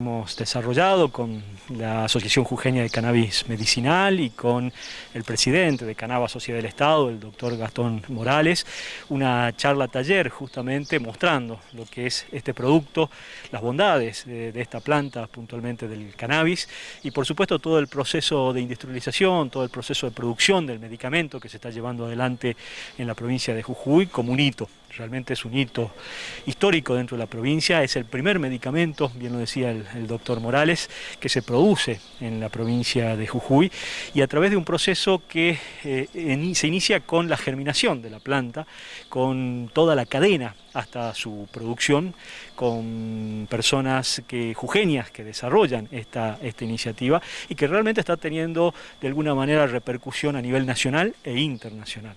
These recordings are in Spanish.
Hemos desarrollado con la Asociación Jujeña de Cannabis Medicinal y con el presidente de Canaba Sociedad del Estado, el doctor Gastón Morales, una charla taller justamente mostrando lo que es este producto, las bondades de, esta planta, puntualmente del cannabis, y por supuesto todo el proceso de industrialización, todo el proceso de producción del medicamento que se está llevando adelante en la provincia de Jujuy como un hito realmente es un hito histórico dentro de la provincia, es el primer medicamento, bien lo decía el, doctor Morales, que se produce en la provincia de Jujuy y a través de un proceso que eh, se inicia con la germinación de la planta, con toda la cadena hasta su producción, con personas que, jujeñas que desarrollan esta, esta iniciativa y que realmente está teniendo de alguna manera repercusión a nivel nacional e internacional.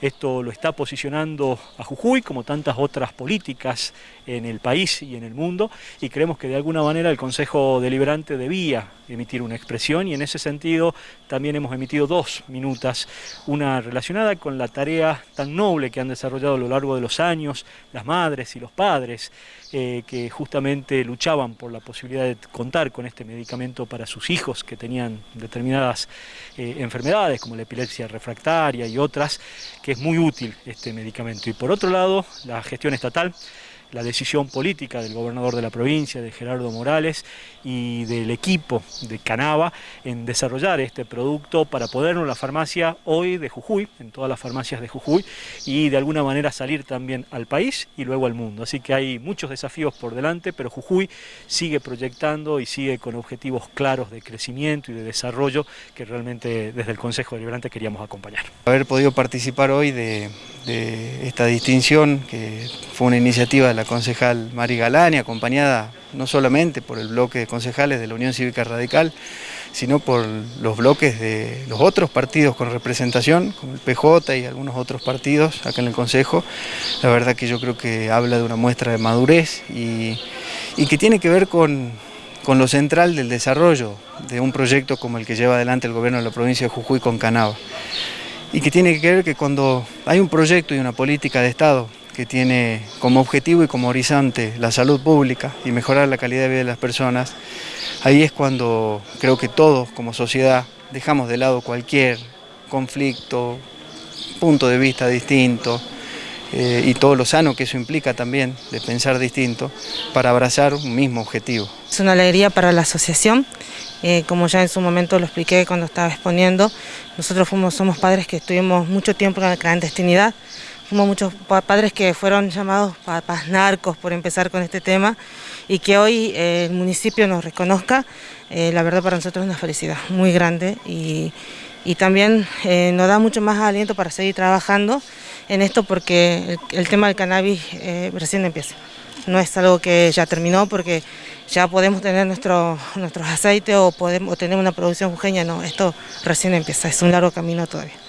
Esto lo está posicionando a Jujuy como tantas otras políticas en el país y en el mundo y creemos que de alguna manera el Consejo Deliberante debía emitir una expresión y en ese sentido también hemos emitido dos minutas, una relacionada con la tarea tan noble que han desarrollado a lo largo de los años las madres y los padres eh, que justamente luchaban por la posibilidad de contar con este medicamento para sus hijos que tenían determinadas eh, enfermedades como la epilepsia refractaria y otras, que es muy útil este medicamento. Y por otro lado, la gestión estatal la decisión política del gobernador de la provincia, de Gerardo Morales, y del equipo de Canava en desarrollar este producto para podernos la farmacia hoy de Jujuy, en todas las farmacias de Jujuy, y de alguna manera salir también al país y luego al mundo. Así que hay muchos desafíos por delante, pero Jujuy sigue proyectando y sigue con objetivos claros de crecimiento y de desarrollo que realmente desde el Consejo Deliberante queríamos acompañar. Haber podido participar hoy de, de esta distinción, que fue una iniciativa de la concejal Mari Galani, acompañada no solamente por el bloque de concejales de la Unión Cívica Radical, sino por los bloques de los otros partidos con representación, como el PJ y algunos otros partidos acá en el Consejo. La verdad que yo creo que habla de una muestra de madurez y, y que tiene que ver con, con lo central del desarrollo de un proyecto como el que lleva adelante el gobierno de la provincia de Jujuy con Canava. Y que tiene que ver que cuando hay un proyecto y una política de Estado que tiene como objetivo y como horizonte la salud pública y mejorar la calidad de vida de las personas, ahí es cuando creo que todos como sociedad dejamos de lado cualquier conflicto, punto de vista distinto eh, y todo lo sano que eso implica también de pensar distinto para abrazar un mismo objetivo. Es una alegría para la asociación, eh, como ya en su momento lo expliqué cuando estaba exponiendo, nosotros fuimos, somos padres que estuvimos mucho tiempo en la clandestinidad, Fuimos muchos padres que fueron llamados papás narcos por empezar con este tema y que hoy eh, el municipio nos reconozca, eh, la verdad para nosotros es una felicidad muy grande y, y también eh, nos da mucho más aliento para seguir trabajando en esto porque el, tema del cannabis recién empieza. No es algo que ya terminó porque ya podemos tener nuestro, nuestros aceites o podemos tener una producción jujeña, no, esto recién empieza, es un largo camino todavía.